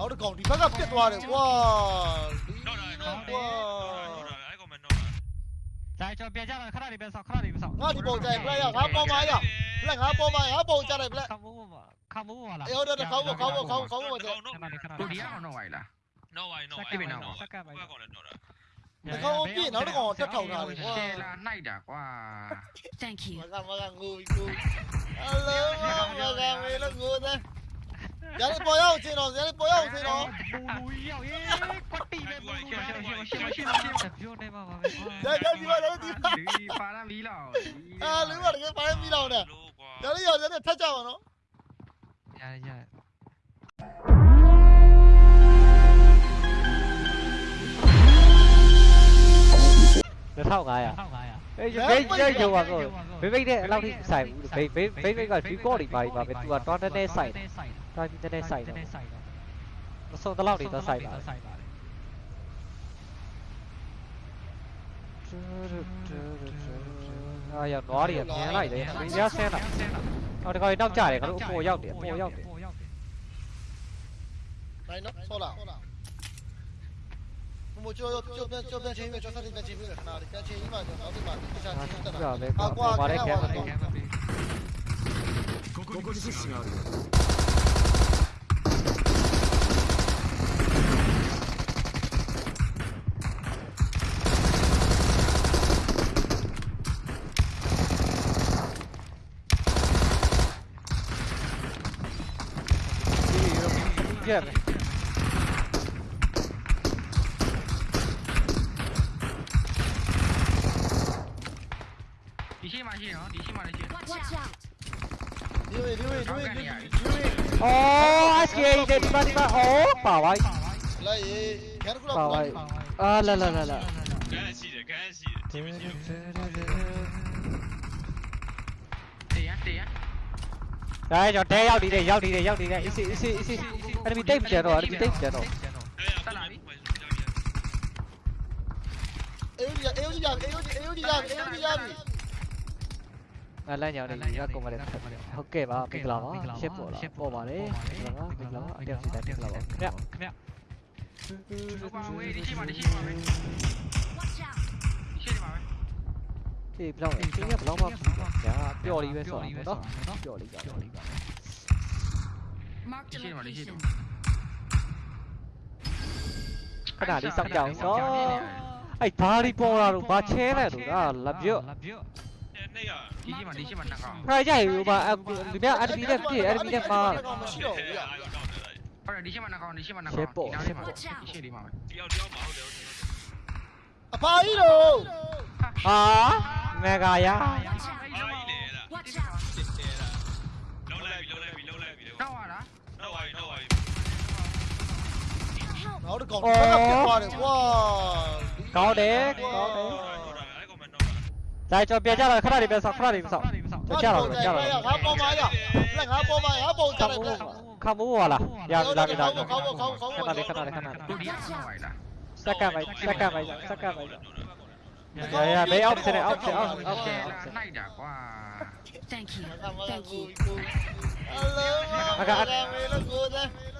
เอาดิกองဒီဘက်ကပြစ်သွားတယ်ကွာနော်နော်နော်နော်အဲ့ကောင်မနော်ဆိုင်ချောပြန်ကြတာခဏလေးပဲဆောက်ခဏလေးပဲဆောက်ငါဒီပုံကြိုက်ဖလက်ရငါပေါ်မှာရဖလက်ငါပေါ်မှာငါပုံကြတယ်ဖလက်ခမိုးမှာခမိုးမှာလားအေးဟုတ်တယ်ခမိုးခမိုးခမိုးခမိုးတယ်တူဒီယာနော်ဝိုင်လားနော်ဝိုင်နော်ဝိုင်နော်စက္ကပ်ပါဘယ်ကောင်လဲနော်လားဒီကောင်ပြည့်နောက်တစ်ကောင်တက်ထောင်တာလေကွာလာနှိုက်တာကွာ thank you မကမကငိုပြီးကို hello မကမကငိုလို့ငိုတယ် ဇာတ်ပေါ်ရအောင်ချင်းတော့ဇာတ်ပေါ်ရအောင်ချင်းတော့လူလူကြီးရောက်ရေးကွတ်တီပဲလူလူကြီးရှင်းရှင်းရှင်းရှင်းရှင်းပြောနေပါပါပဲဇာတ်ကြောက်ဒီပါလေဒီပါဒီပါရမီလောက်အာလူကလည်းပါရမီလောက်နဲ့ဇာတ်ရောက်ဇာတ်ထက်ကြပါနော်ရရရ2500 2500 Vết nhiều hoàng rồi. Vết vết đấy, lao thì xảy Vết vết vết vết là phí cố định bày Và vết vừa to nên đe xảy Tao như rồi. Nó xong tao thì tao xảy lại Ai giờ nó đi nhé này đấy Mình đeo xe nào. Nó coi đông trải để nó cũng nhau điện nhau điện 我就要就边就边前面，就上你边前面，那里边前面嘛，然后立马地下停在那，啊，挂挂挂挂。ここに物資がある。Yeah. 어 니시 말이지 뒤에 뒤에 뒤에 뒤에 어 아시에 이제 디바 디바 어 빠와이 라이 개르구라 빠와이 아 라라라라 간시지 간시 재밌지 대야 대야 đây cho đe giao đi đây giao đi đây giao đi đây isi isi isi enemy tape chết rồi enemy tape chết rồi Eo đi ra, Eo đi ra, Eo đi ra, Eo đi ra, Eo đi ra நல்ல ஞாபகம் நீங்க coma okay வா பிக்கலாமா ஷேப் போலாம் போமா டே பிக்கலாமா bộ அப்படியே சீதா பிக்கலாமா யா thì lòng này đẹp gì lòng bọc dạ tiêu đi bên sổ đó tiêu đi tiêu đi cái này đi xong chồng đó anh ta đi bò đi đủ ba chế này đủ là làm dựa làm dựa 20만 20만 나가 프라이자 이거 누구야 아르비 대피 아르비 대피 빨리 20만 나가 20만 나가 제뽀 제뽀 20만 아빠이로 아 메가야 nó được còn rất là tuyệt vời wow có đấy có đấy 来，就别叫了，看到你们扫，看到你们扫，就降了，降了。还要帮忙要，那还要帮忙，还要帮忙。看不我了，要让你让你。看到你，看到你，看到你。再干吧，再干吧，再干吧。哎呀，没 option 的，option option option。Thank you, thank you. Hello, hello, hello.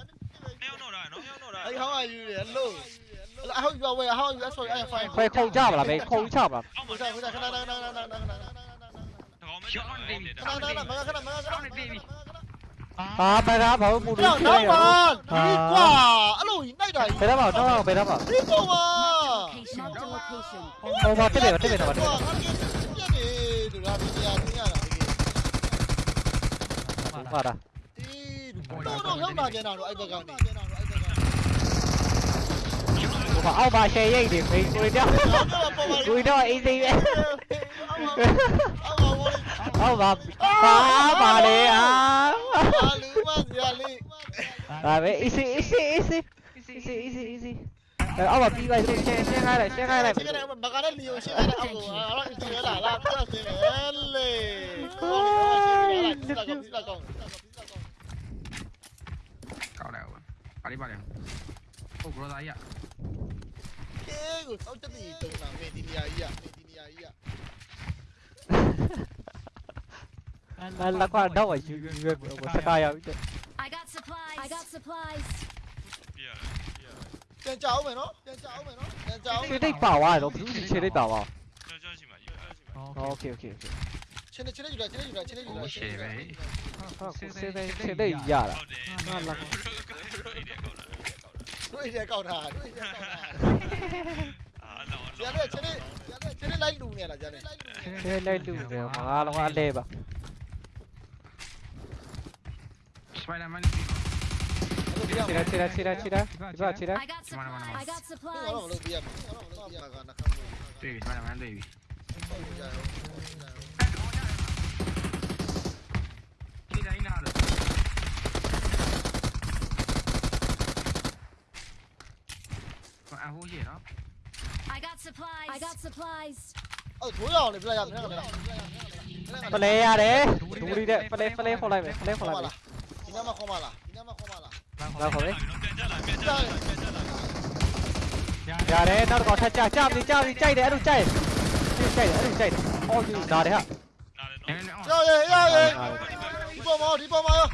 Ay, how are you? Hello. I hope you are well. How are you? That's what I find. Mày không chạm là mày không chạm à? Không chạm, không chạm. Cái này, cái này, cái này, cái này, cái này. À, mày đã bảo mù đuổi kia rồi. Đi à. qua. Alo, nhìn đây đây. Mày đã bảo nó, mày đã bảo. Đi qua mà. Ô mà tiếp về, tiếp về nào mà tiếp về. Đúng rồi đó. Đúng rồi, không nào giờ nào rồi, anh vừa gặp đi. அவமா செய்ய இது புரியுதா புரியுதா இது அவமா பாமாலே அவே easy. Easy easy easy. Easy easy ông bảo pi vậy xem xem xem hai này xem hai này. Xem này mình bắn cái liều xem hai này. Ông bảo nó chỉ là là cứ là xem này. Lê cứ là cùng cứ là cùng cậu nào anh đi bao nhiêu ô bro đấy ạ 에이구 썰전이 있더구나 Anh đã qua đâu rồi chứ người của Sakai à? I got supplies. I got supplies. Yeah, yeah. Trên cháu mày nó, trên cháu mày nó, trên cháu. Trên đây bảo à, nó không chỉ trên đây bảo à. Ok ok ok. Trên đây trên đây rồi, trên đây rồi, trên đây rồi. Trên đây. Trên đây trên đây giả à? Nó là. Đuôi đe cậu thả, đuôi đe. चले चले चले लाइन वाला चले लाइन ढूंढ रहे हम आ ले बा स्पाइडरमैन चिरा चिरा चिरा चिरा चिरा चिरा အဟိုးရှိနော် I got supplies. I got supplies. အဲ့ဒိုးရအောင်လေပြလိုက်ရမယ်ခဏ ပလဲရတယ်ဒူရီတဲ့ပလဲပလဲခေါ်လိုက်မယ်ပလဲခေါ် ခေါ် လိုက် ပါ မယ် လားဒီနားမှာခေါ်ပါလားဒီနားမှာခေါ်ပါလား လာခေါ်လေ ပြန်ကြလာပြန်ကြလာပြန်ကြလာ ရတယ်နောက်တော့ထပ်ကြကြပြီကြပြီကြိုက်တယ်အဲ့လိုကြိုက်ကြိုက်တယ်အဲ့လိုကြိုက်တယ်အော်ယူနားတယ်ဟာ နားတယ် နည်း နော် နည်း ရောရေရောရေဒီပေါ်မှာဒီပေါ်မှာရော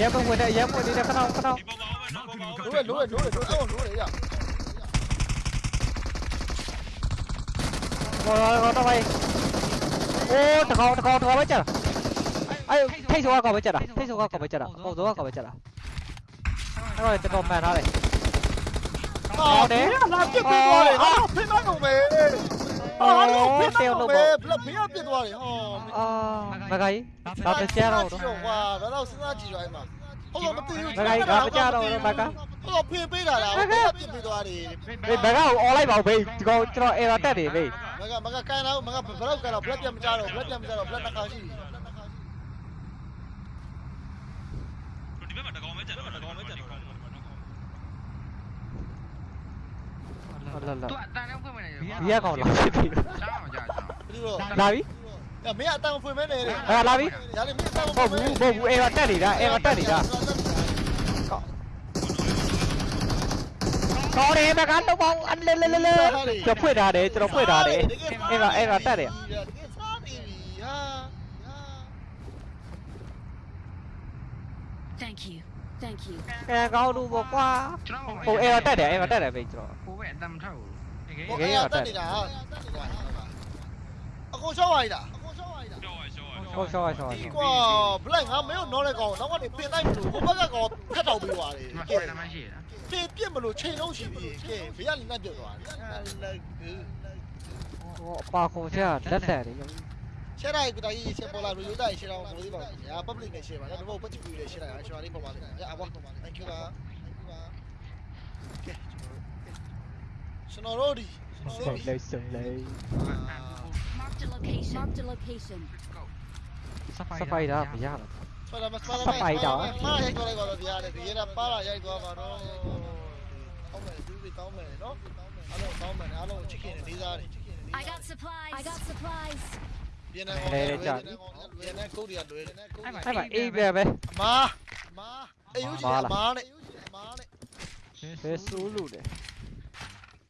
ရဲမဝင်တဲ့ရဲမဝင်နေတဲ့ခဏခဏ rồi lú rồi lú rồi lú rồi lú rồi rồi rồi rồi tao bay ô thằng con thằng con thằng con mới chật ai thay số con mới chật à thay số con mới chật à ô số con mới chật à rồi ờ, tao còn mẹ nó này Ờ, đấy làm tiếp đi rồi. Ờ, thế nó ngủ về. Ờ, lúc thế nó ngủ về, lập mía tiếp rồi. Ờ. Ờ, mà cái. Tao sẽ chết rồi. Wow, nó đâu sẽ ra chỉ rồi mà. ဟိုတော့မသိဘူးဘာကမကြတော့တော့ဘာကဟိုတော့ဖေးပေးတာလားဘာကပြင်ပေးသွားတယ်ဘေးဘာကကိုအော်လိုက်ပါဦးဘေးဒီကောင်ကျွန်တော် error တက်တယ်ဘေးဘာကဘာကကန်တော့ဘာကဘလော့ကန်တော့ black ပြန်မကြတော့ black ပြန်မကြတော့ black နှစ်ခါရှိတယ်ဒီဘက်မှာတကောင်ပဲကျန်တော့တကောင်ပဲကျန်တော့လာလာသူအတန်နဲ့ဖွင့်မနေရဘူးဘီရကောင်လာဖြစ်ပြီလာပြီ မင်းအတန်ဖွင့်မဲနေတယ်ဟာလာပြီညာလေမင်းအတန်ဟုတ်ဘူးဟုတ်ဘူး error တက်နေတာ error တက်နေတာကောင်းတယ်မကတော့ပေါ့အလဲလဲလဲလဲကျွန်တော်ဖွင့်ထားတယ်ကျွန်တော်ဖွင့်ထားတယ် error error တက်တယ်တကယ်စားနေပြီဟာ Thank you. Thank you. အဲကောင်းလို့ပေါ့ကွာကျွန်တော်ဟို error တက်တယ် error တက်တယ်ဘေးကျွန်တော်ဟိုပဲအတန်မထောက်ဘူးဟိုအဲ့တက်နေတာအကုန်ရှောက်သွားပြီလားအကုန်ရှောက်သွားပြီလားရှော့ရရှော့ရ ဟုတ်ရှော့ရှော့ဒီရှော့ကွာဘလက်ငါမင်းတို့နော်တဲ့ကောင်နောက်ကနေပင်လိုက်မလို့ဟိုဘက်ကကောင်ဖက်တော့ပြီးသွားတယ်ဒီမှာစကဲပိုင်ဒါမန်ရှိရပင်ပြစ်မလို့ချိန်လုံးရှိပြီကဲဘေးကလည်းနှက်ပြတ်သွားတယ်လက်ကူဟိုအပါခုံချက်လက်လက်တယ်ရှယ်လိုက်တိုင်းရှယ်ပေါ်လာလို့ယူတိုင်းရှယ်တော့မလို့ပါဘူးညာ public နဲ့ရှယ်ပါတော့တော့ပတ်ချီပြီးလေရှယ်လိုက်ရှယ်လေးပေါ်ပါလိမ့်မယ်အဘော thank you ပါ thank you ပါကဲကျွန်တော်တို့ဒီစုံလေးစုံလေး Marked a location. Marked a location. စပိုက်တာမရဘူးဆွဲလာမဆွဲလာမားရိုက်သွားလိုက်ပါတော့ဗျာလေဒီရပါလာရိုက်သွားပါတော့ကောင်းမယ်ဒီပြီးကောင်းမယ်နော်အားလုံးကောင်းမယ်အားလုံးချစ်ခင်နေလေးစားတယ် I got supplies. I got supplies. ပြန်နေပြန်နေကုတ်တွေကလွယ်တယ်အဲ့မှာအေးပဲပဲအမားအမားအေးယူကြီးအမားနဲ့အမားနဲ့ဘယ်ဆိုးလို့လဲ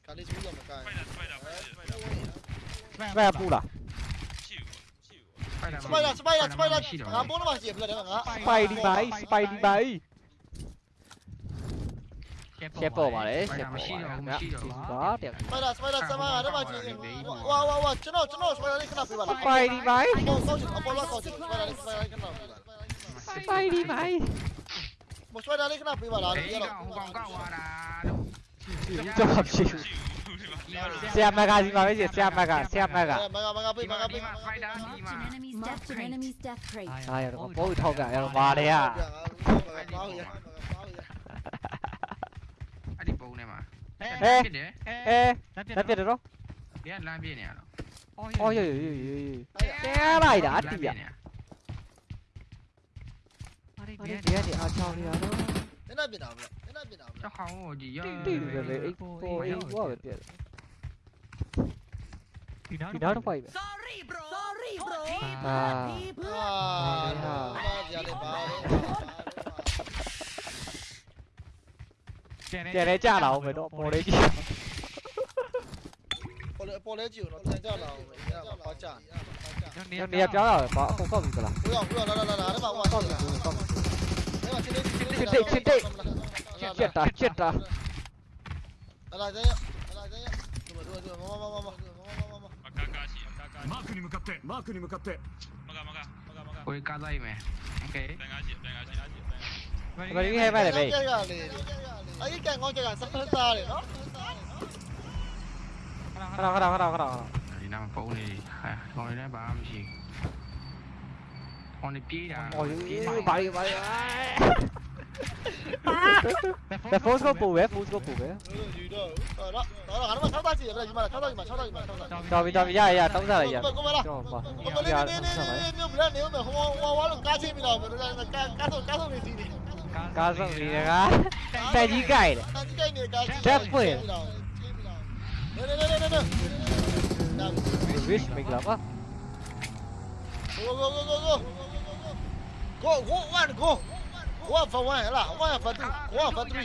ကလေးစုရမကိုင်းစပိုက်တာစပိုက်တာစပိုက်တာဘယ်ပူလားရှိဘူး Spy dah, spy dah, spy dah. Kampung lu masih ya, bisa dengar enggak? Spy di bayi, spy di bayi. Siapa mare? Siapa? Ya, sebentar ya. Spy dah, spy dah sama ada masih. Wah, wah, wah, cenau, cenau, spy dah kenapa bala? Spy di bayi. Kau kau sih, apa lu kau sih? Spy dah, spy dah kenapa bala? Spy di bayi. Mau spy dah kenapa bala? Ya, kau kau kau ada. Jawab Spider ini kenapa balik? ဆရာမက်ကစီပါပဲရှင်ဆရာမက်ကဆရာမက်ကမကမကပိတ်မကပိတ်မကပိတ်ဒါဒီမှာ enemy's death crate. enemy's death crate. အားရတော့ပို့ထောက်ကရတော့မာတယ်ဟာအဲ့ဒီပုံနဲ့မှာဟဲအဲလက်ပြတယ်တော့ဒီကလမ်းပြနေရတော့အော်ရေရေရေတဲလိုက်တာအတီးရအဲ့ဒီဒီအချောင်းရတော့နက်နက်ပြတာဗျနက်နက်ပြတာဗျချောင်းဟိုဒီရတိတိပဲလေအိတ်ပေါ်အိတ်ဟောပဲပြတယ် thì Final không phải vậy à chè này cha lão phải độ bò đấy chứ bò đấy chịu nó chè cha lão phải cha nhưng nia cháu rồi bỏ không có gì cả không có gì cả không có gì cả không có gì cả chiến định chiến định chiến ta chiến ta lại đây lại đây rồi rồi rồi mau mau mau mau マークに向かって。マークに向かって。Ôi ca dây mày Ok Mày đi hai bài này mày Ấy cái ngon chơi gà sắp hết xa rồi đó Hello hello hello hello Thì năm phụ thì Ngồi đấy bà âm gì Ngồi đi pí đã Ngồi đi pí bà đi bà đi 웨폰스가 뽑 웨폰스가 뽑에 나 가는 거 차다지 얘들아 이만아 차다지 마 차다지 마 차다지 마 비다 야야 땀사라 야 잠깐만 야 잠깐만 nếu mà hoa hoa hoa là cá chim nào mà nó ra là cá cá sông cá sông gì đi cá sông gì đấy cá cá gì cày đấy cá gì cày này. Cá gì cày đấy đấy đấy đấy đấy đấy wish mình lắm á. Go go go go. Go go go go go quá phá quá là quá phá tu quá phá tu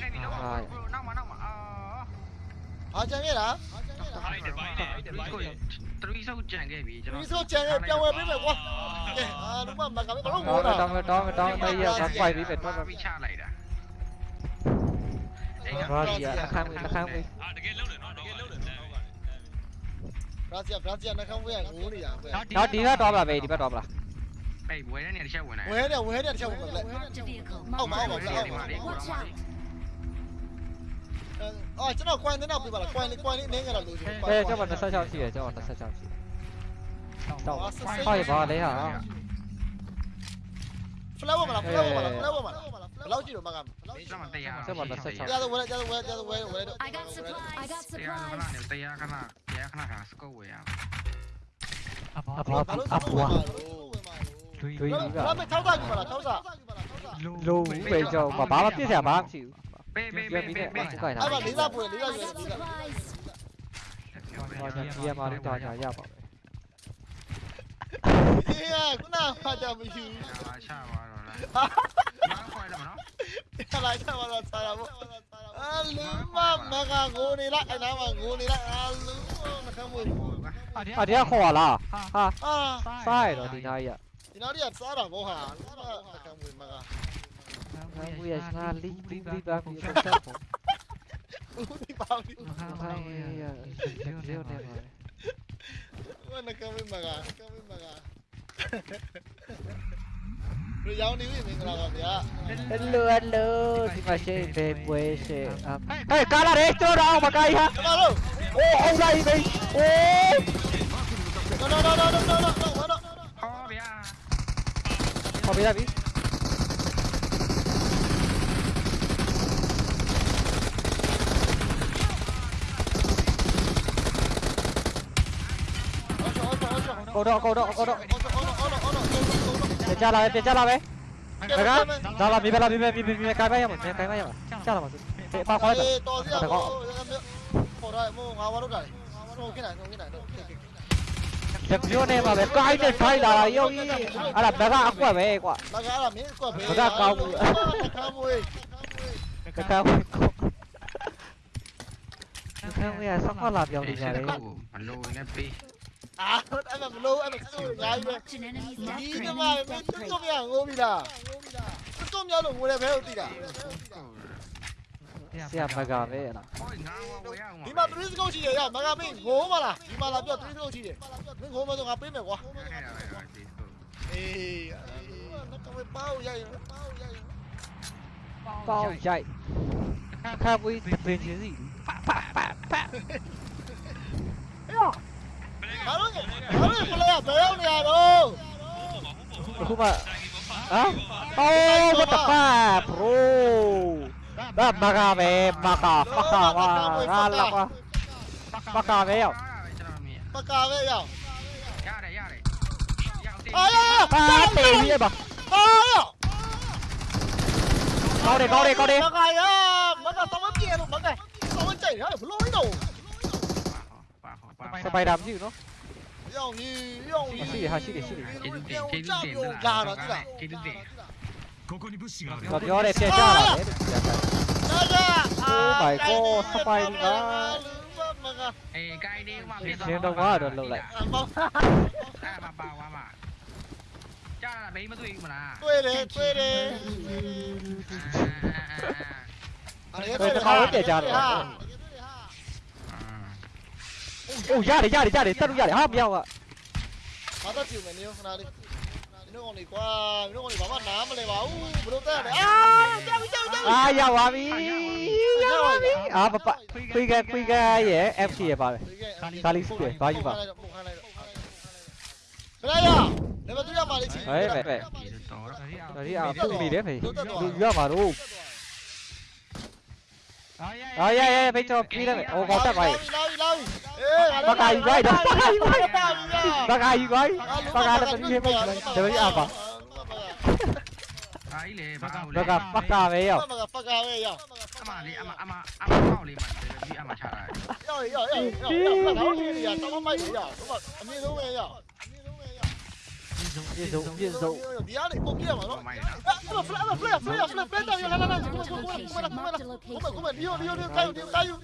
à chẳng biết à tôi sao chẳng cái gì tôi sao chẳng cái bao nhiêu biết vậy quá à đúng mà mà cảm thấy có lúc ngon à đó đó đó đây giờ nó quay đi về tôi bị cha này đã rồi giờ nó khang nó khang đi Gracias, gracias, nó không biết ngủ đi à. Nó đi hết đó là về thì bắt đầu là. Hey, buhay na niya, siya buhay na. Buhay na, buhay na siya. Oh, mau mau mau. Ờ, chỗ nào quay thế nào bị bảo là quay đi quay đi nên người là lùi xuống. Ê, cho bọn nó sao sao chỉ, cho bọn nó sao sao chỉ. Đâu, thôi bỏ đấy hả? Flower mà là flower mà là flower mà là flower chỉ được mà làm. Cho bọn nó sao sao. Ra rồi, ra vậy ra rồi, ra rồi. I got supplies. I got supplies. Tay ya kana, tay ya cái scope ya. Apa apa apa. Three, three, three. Come on, come on, come on, come on. No, no, no. 五倍就爸爸了，别抢吧。别别别别，不怪他。哎，你那不，你那有。我想接嘛，你打一下亚宝。耶，姑娘，快点不行。来抢完了。哈哈哈哈哈！再来抢完了，再来不？啊，你妈，没看我你了，哎，他妈我你了，啊，你妈，没看我。阿爹，阿爹火了，啊啊，晒了你那一样。Inari at Sara Boha, Sara Takamui Maga. Takamui at Sara, leave, leave, leave back with your temple. Takamui, yeah, Zio Nema. What Nakamui Maga, Nakamui Maga. Rồi giáo níu thì mình làm gì ạ? Hello, hello, si mache de puese. Hey, cara de esto no, para acá, hija. Oh, hola, baby. Oh. No, no, no, no, no, no, no, no. Oh, yeah. Copy that, please. Cầu độ, cầu độ, cầu độ. Pecah lah, pecah lah, eh. Mereka, dah lah, bibe lah, bibe, bibe, bibe, kai bayam, bibe, kai bayam. Pecah lah, maksud. Pecah kau ada. Kau ada kau. Kau ada, mau ngawal kau. Mau kena, mau kena. 챔피언에 막 까이는 사이다 여기 알아 내가 là 왜 이거 내가 까고 내가 까고 있고 내가 xong có làm dòng nhà đấy anh lô anh pi. À anh làm lô anh làm lô nhà vậy đi mà mình tức công nhà ngô bị đà. Tức công nhà đồng ngô đẹp hết rồi đi đà ဆရာမကပဲအဲ့ဒါဒီမှာ breeze ကိုကြည့်ရရမကမင်းငိုးမလားဒီမှာလာပြော breeze ကိုကြည့်တယ်မင်းငိုးမဆိုငါပေးမယ်ကွာအေးငါကမပေါ့ရိုက်ပေါ့ရိုက်ပေါ့ရိုက်ခါပွေးပြင်ချင်စီပါပါပါပါအေးဘာလို့ဘာလို့ဖလဲဘယ်ရောက်နေရတော့ခုမှဟမ် Oh what the fuck bro バカめバカバカわららわバカめよバカめよあやあって言えばあや Go đi, go đi, go đi. Bác này á, bác là tao bác kia rồi, bác này. Sao bác chảy ra được lỗi đầu. Sao bay đám gì nó? Yo, yo, yo. Xin để, xin để, xin để. Cái đứa trẻ, cái đứa trẻ. ここに物資がある。Còn gió đẹp xe cha là thế. Ờ. À, Ô mày cô sắp bay đi đó. Ê cái đi mà biết rồi. Đâu à? quá rồi lộn lại. À mà bảo mà mà. Cha là bé mà tôi mà là. Tôi đi, tôi đi. Tôi sẽ không để cha rồi. Ôi ra đi ra đi ra đi, tao ra đi hấp nhau ạ. 맞아 지우면 이요 하나 둘 မြောက်ကဘာတော့ပြုမယ်နေခဏလေးမင်းတို့ကောင်လေးကွာမင်းတို့ကောင်လေးဘာမှနားမလဲပါဘူးဘလို့တက်တယ်အာကြောက်ကြောက်ကြောက်အာရပါပြီရပါပြီအာပပခွေကခွေကရဲ့ FC ရဲ့ပါပဲကာလီစုတယ်ဘာယူပါဘယ်ရရလေဘယ်သူရမှာလဲချီဟဲ့ပဲပဲဒီတော့ဒါဒီအာဖုတ်နေတယ်ဖေလူရမှာတော့အာရရရဖေးတော့ပြီးတယ်ဟိုကောက်တက်ပါလာရဲ့ပြီလာပြီလာပြီအေးဘကာယူလိုက်တော့ဘကာယူလိုက်ပါပြီဘကာယူလိုက်ဘကာလည်းတ Pakai guys. Pakai ada tadi hebat. Jadi apa? Baka paka về yo. Baka paka về yo. Ama li ama ama ama mau li man. Đi ama chara. Yo yo yo yo. Baka mau li ya. Tao mai ya. Đúng rồi. Ami đúng về yo. Yên dấu, yên dấu. Đi ăn đi bông kia mà nó. Flare, flare, flare, flare, flare, flare. Tao yo la la la. Come on, come on, come on, come on. Come on, come on. Dio, dio, dio, caio, dio, caio.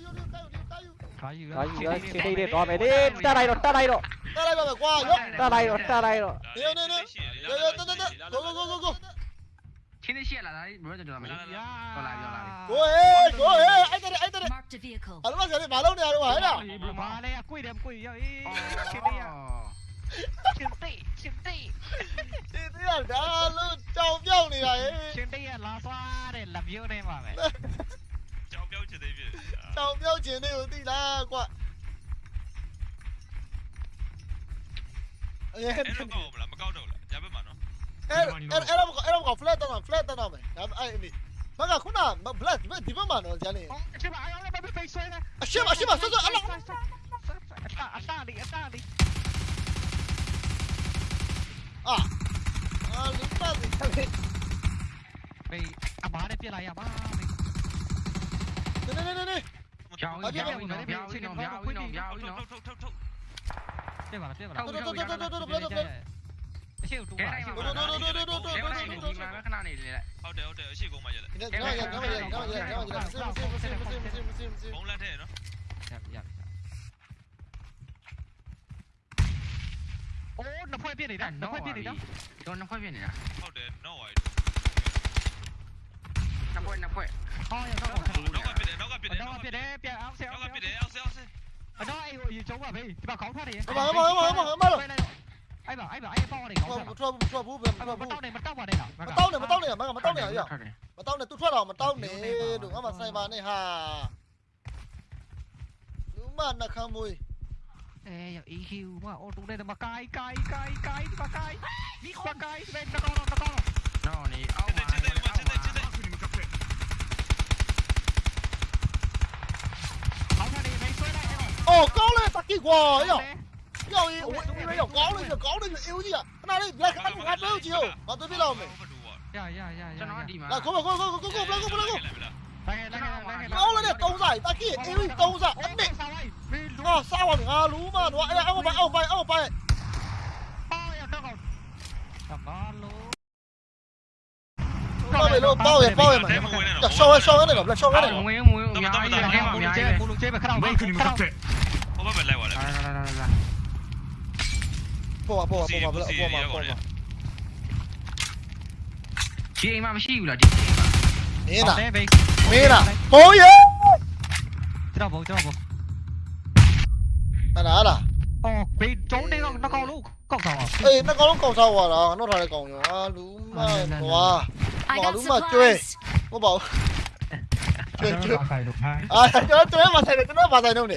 ဒါယူကခြေထိတ်နဲ့သွားမယ်လေတက်လိုက်တော့တက်လိုက်တော့တက်လိုက်ပါမယ်ကွာရော့တက်လိုက်တော့တက်လိုက်တော့နေနေနေရောရောတက်တက်တက် go go go go go ချင်းနေရှိရလားဒါဘယ်တော့ကျွန်တော်မလဲဟောလာပြောလာကိုဟေးကိုဟေးအဲ့တရအဲ့တရအလုံးစရဘာလုံးနေရတော့ဟဲ့လားဘာလဲအကွေ့တယ်မကွေ့ရောအေးချင်းနေရချင်းတိချင်းတိချင်းတိရဒါလို့ကြောင်ပြောင်းနေတာဟေးချင်းတိရလာသွားတဲ့လက်ပြိုးနေပါမယ်ကြောင်ပြောင်းချင်သေးပြီ 倒标姐六弟啦，挂。انا مقاومة مقاومة جاب منو انا انا انا مقاومة فلات انا فلات انا اي مي بقى كنا بلات ما دي ما نو يعني شباب انا ما بيبي سوينا شباب شباب سوزو الله اتاني اتاني اه اه لطاني بي ابارة بيلا يا بارة نه نه نه نه Chào ơi, chào ơi, chào ơi, chào ơi, chào ơi, Tiếp vào, tiếp vào. Tiếp vào, tiếp vào. Tiếp vào, tiếp vào. Cái này mà. Cái này mà. Cái này mà. Cái này mà. Ờ đều đều chỉ cùng mà vậy. Cái này, cái này, cái này, cái này, cái này. Sim sim sim sim sim sim sim. Bóng lên thế nó. Dạ, dạ. Ô, nó quay bên này đó, nó quay bên này đó. Nó quay bên này đó. Không đến, nó rồi. Nó quay, nó quay. 형형 너가 삐대 너가 삐대 너가 삐대 삐 아웃세 너가 삐대 아웃세 아웃세 nó ai hội chống vào vậy thì bà cóng thoát đi em bảo em bảo em bảo em bảo anh bảo anh bảo anh phong này cóng vào cho cho vũ về cho vũ tao này. mà tao vào đây nào mà tao này mà tao này mà mà tao này à mà tao này tôi thoát rồi mà tao này đừng có mà say mà này hà nếu mà là khang mùi ê giờ ý khiu mà ô tụi đây là mà cay cay cay cay mà cay mà cay bên nó con nó con nó này ông 哦，高嘞，打给我，哎呦，要一我因为有高嘞，有高嘞，有 U 的，那你来看我还没有球，把对面了没？呀呀呀呀！来，过来，过来，过来，过来，过来，过来！高了เนี่ย高晒，打给 U 高晒，哎没，啊，杀完啊，撸嘛，撸，哎呀，奥拜，奥拜，奥拜。bao về luôn bao về bao về mà show show cái này gọi là show cái này Come over lower, lower. No, no, no, no, no. Boa, boa, boa, boa, boa, boa. Chị anh mà mới chịu là đi. Mira. Mira. Ôi ơi. Chết đâu bộ, chết đâu bộ. Đã đã đã. Ờ, bị trốn đi nó có lúc cậu sầu à? Ê, nó có lúc cậu sầu à đó, nó ra lại cậu nhỏ đúng mà. Wow. Bỏ đúng mà chơi. Nó bảo. À, chơi chơi. À, nó chơi mà thầy nó nó vào thầy đâu nè.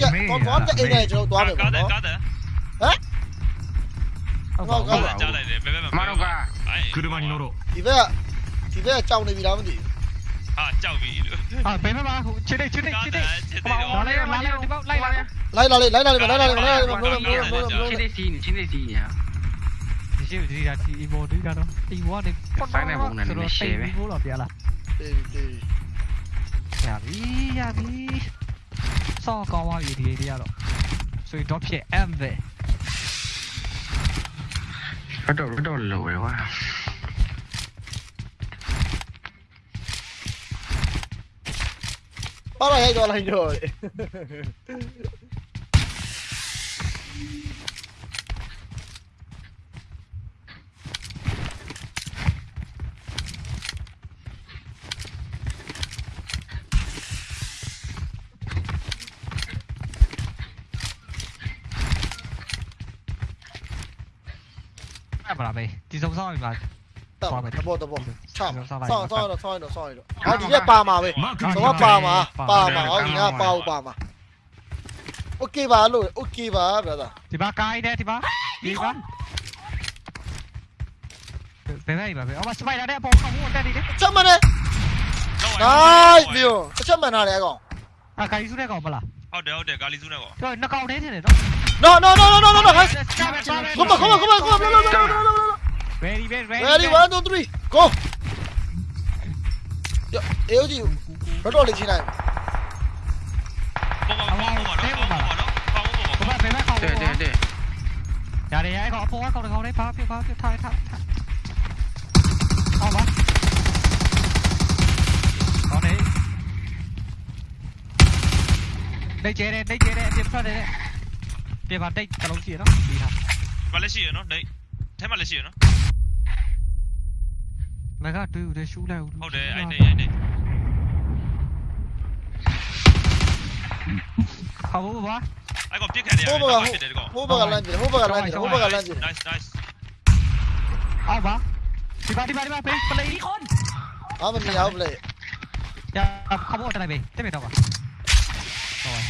Konformca, konformca enerji tuan. Kada kada. Ha? Ngồi ngồi. Maroka. 車に乗ろう。Tiba, tiba chào này bị đau gì? À, chào bị. À, bên bé ba, chết đi chết đi chết đi. Mà lấy lấy lấy đi bao lấy lấy. Lấy lấy lấy lấy lấy lấy lấy lấy. Chết đi xin chết đi xin nhá. Chết đi ra thì vô đi ra đó. Đi vô đi. Sáng nay vùng này nó xe bé. Vô là bịa là. Đi đi. Chà đi, chà đi. စီးနေချင်းလေးစီးနေ ဒီရှိဒီကဒီဘောဒီကတော့ဒီဘောနေဘောတော့ပြလာ တေးတေး ရပြီရပြီစောကောင်းသွားပြီဒီလေးကတော့ဆိုတော့ဖြစ်အမ်ပဲ ရတော့ရတော့လောပဲကွာ ပါလာရိုက်သွားလိုက်တော့ sorry 吧。得得波得波，差唔多，衰衰到衰到衰到，我而家爆埋喂，同我爆埋，爆埋，我而家爆爆埋。OK 吧，路 OK 吧，brother。點啊？街咧點啊？點啊？等下你吧，我把 spy 咧，幫我我帶你咧。出門咧！Nice view，出門啊你講。啊，咖喱豬咧講不啦？好的好的，咖喱豬咧講。對，那搞點子咧？No no no no no no no，come on come on come on come on come on come on come on come on。Ready, ready, ready. Ready, one, two, three, go. Yo, yếu gì? Bắt đầu lên chi này. Để, để, để. Dạ đi, ai có phố không được không đấy, phá, phiêu, phá, phiêu, thay, thay. Không bắn. Có đấy. Đây chế đây, đây chế đây, tiếp xoay đây đấy. tiếp vào đây, cả lông chìa đó. Đi thật. Vào lấy chìa nó, đấy. Thế mà lấy chìa nó. 내가 또 우리 슈라 우리 어네 아니 아니 가보 봐 아이고 삐까네 호버가 호버가 란지 호버가 란지 호버가 란지 나이스 나이스 아봐 디바 디바 디바 베이 플레이 이콘 아버 니 아버 플레이 야 가보 어쩌나 베이 때문에 봐 rồi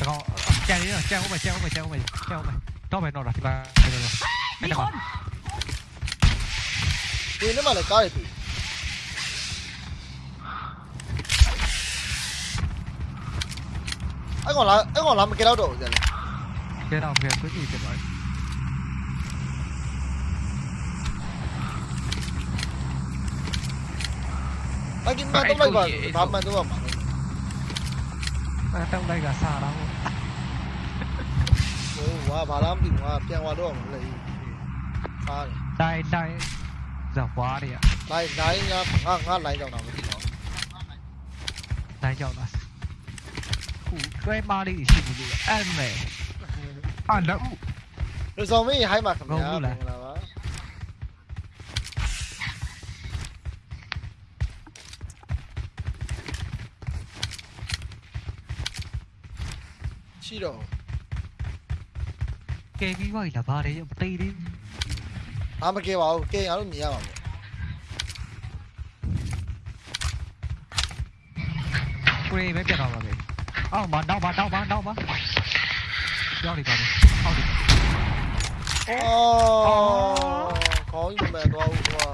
được không trang đi rồi trang của mày trang của mày trang của mày trang của mày đó mày nó là thì ba mày được rồi Queen nó mà lại coi thì anh còn là anh còn làm cái đâu đổ rồi cái nào kia cứ gì cái vậy. Anh kiếm mà tôi lấy vào thắm mà tôi vào mà. Anh trong đây cả xa đâu quá bà lắm thì quá trang qua đúng không lấy 在花里。哪哪一家俺俺来叫哪个地方？来叫哪？苦拽妈的，你信不信？哎没，俺来乌。你上面还买什么呀？ရှိတော့ကဲပြီးပါပြီလားဗားတယ်မတိသေးဘူး အာမကဲပါဘူးကဲငါတို့မြင်ရပါမယ်ဘူးပြေးပဲပြတ်တော့ပါပဲအော်မတော့ပါတော့ပါတော့ပါကြောက်နေပါမယ်ဟောက်ဒီအော်ခေါင်းကြီးမမှန်သွားဘူးကွာ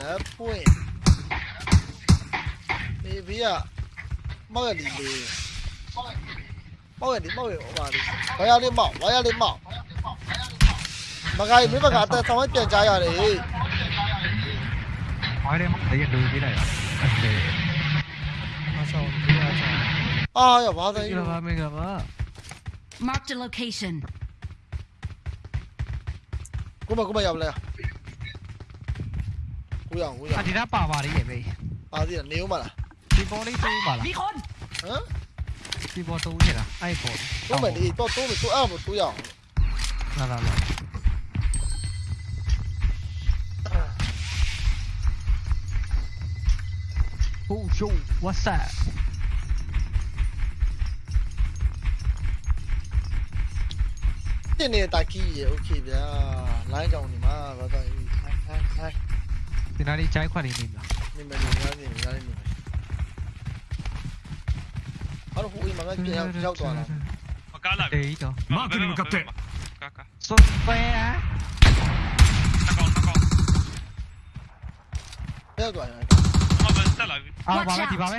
လက်ပွင့်ဒီဘီကမောက်ရလီလေးမောက်ရလီမောက်ရဟိုပါလေးဝါရလေးမောက်ဝါရလေးမောက် mà gai mới mà gà ta xong hết tiền trái rồi đấy nói đấy mất thấy được cái này à? Ya bá thấy rồi mình gặp mark the location. Cú à? bà cú bà nhập lại cú nhập cú nhập à thì đã bảo bà đi vậy à thì là níu mà là. Thì bỏ đi tu mà là đi con hả? Thì bỏ tu thế là ai bỏ tu mày đi tu tu mày tu à một tu nhập là là là show. What's up? Tiene taquilla, kia theo toàn là. Mà cá cái này cặp tệ. Cá cá. เอามาไหมทีมาไหม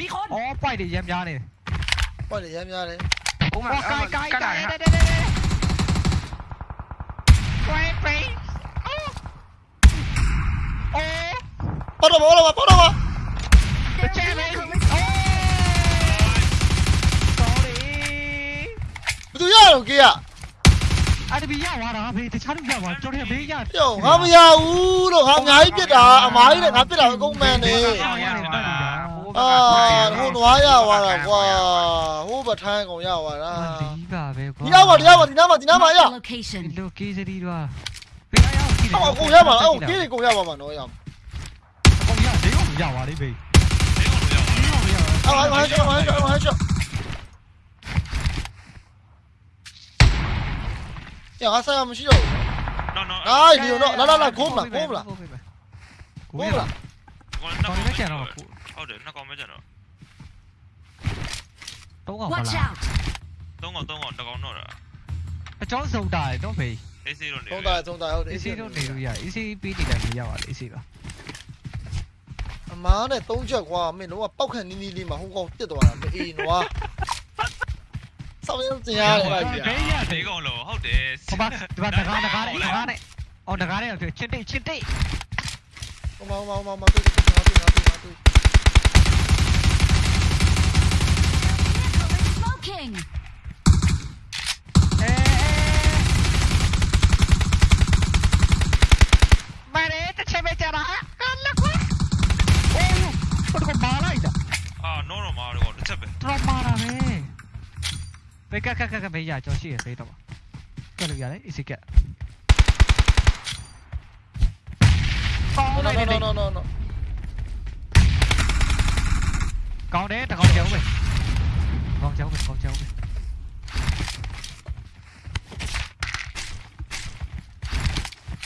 มีคนอ๋อปล่อยดิยามยาเนี่ยปล่อยดิยามยาเลยโอ้มาไกลไกลไกลได้ได้ได้ไปไปโอ้ปอดมาปอดมาปอดมาไปแช่เลยโอ้สอรี่ไม่ดูยากหรอกเกียร์ အဲ့ဒီရောက်သွားတာဘေးတခြားလူရောက်သွားကျွန်တော်ဘေးရပြောငါမရဘူးတော့ငါအများကြီးပြစ်တာအမားကြီးလည်းငါပြစ်တာအကုန်မှန်တယ်အာဟိုနွားရသွားတာကွာဟိုပထိုင်းကောင်ရသွားတာဒီပါပဲကွာဒီရောက်ပါဒီရောက်ပါဒီနားမှာဒီနားမှာရ Marked a location. ဒီလိုကေးစရီတော့ဘေးရောက်ကြည့်ဟောအကုန်ရပါအော်ကေးတွေကုန်ရပါမှာနော်ရအောင်အကုန်ရဒီကိုရပါလိမ့်ဘေးလေးကိုရောက်ဒီကိုရအော်ဟိုင်းချောဟိုင်းချောဟို င်းချောရငါဆိုင်မရှိတော့ဘူးနော်နော်အာဒီတော့လာလာလာကိုမလားကိုမလားကိုမလားကိုမလား ကောင်းနေကြတော့ဟုတ်တယ်နှကောင်မဲကျတော့တော့ကောင်မ Watch လား out! သုံးကောင်သုံးကောင်တကောင်တော့တာအကျောင်းစုံတာတယ်တော့ဖေး အေးစေးတော့နေသုံးတာသုံးတာဟုတ်တယ် AC တော့နေလို့ရ AC ပေးနေတယ်မရပါလေ AC ပါအမားနဲ့သုံးချက်ကွာမင်းတော့ပောက်ခန့်နီးနီးလေးမှာဟိုကောင်တက်သွားတာမအေးနွား စောင်းရင်းတင်ရတယ်ဗျာဘေးရလေးကောင်လို့ဟုတ်တယ်ဟိုပါဒီမှာတကားတကားနဲ့တကားနဲ့အော်တကားနဲ့ချစ်တိတ်ချစ်တိတ်ဟိုမောင်မောင်မောင်မောင်တွေ့တွေ့ငါတွေ့ငါတွေ့ငါတွေ့ Smoking! Kami kak kak kak meja cho shi pe to. Kak lu yare isi kak. No no no no no no. Con đấy ta con cháu mình. Con cháu mình con cháu mình.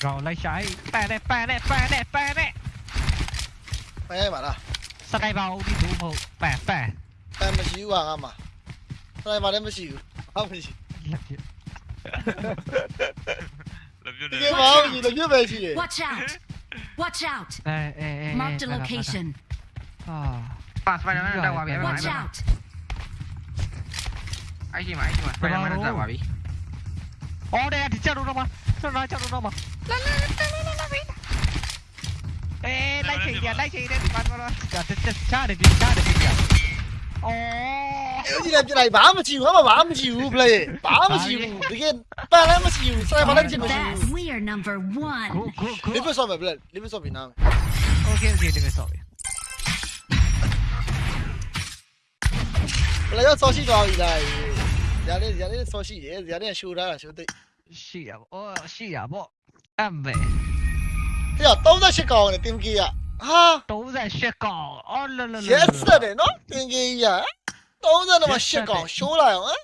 Rồi lấy trái. Pa nè pa nè pa nè pa nè. Pa nè bạn à. Sao đây vào đi thủ hộ. Pa pa. Pa mà chỉ hoàng à mà. I might embassy you. How you? Watch out! Watch out! Mark the location. Ah. Pas. Watch out! Oh, dia dicat dulu mah. Sana cat dulu mah. La Oh. 你来就来，爸不救，俺们爸不救不来，爸不救，这个爸来不救，啥爸来救不救？你不说呗，不来，你不说别拿。OK OK，你不说呗。不来要早起早起来，伢哩伢哩早起，伢哩修来了修的。是呀，哦是呀，不，俺呗。哎呀，都在学高呢，对不起呀。啊，都在学高，哦了了了。也是的，喏，对不起呀。都在他妈瞎搞，休了嗯！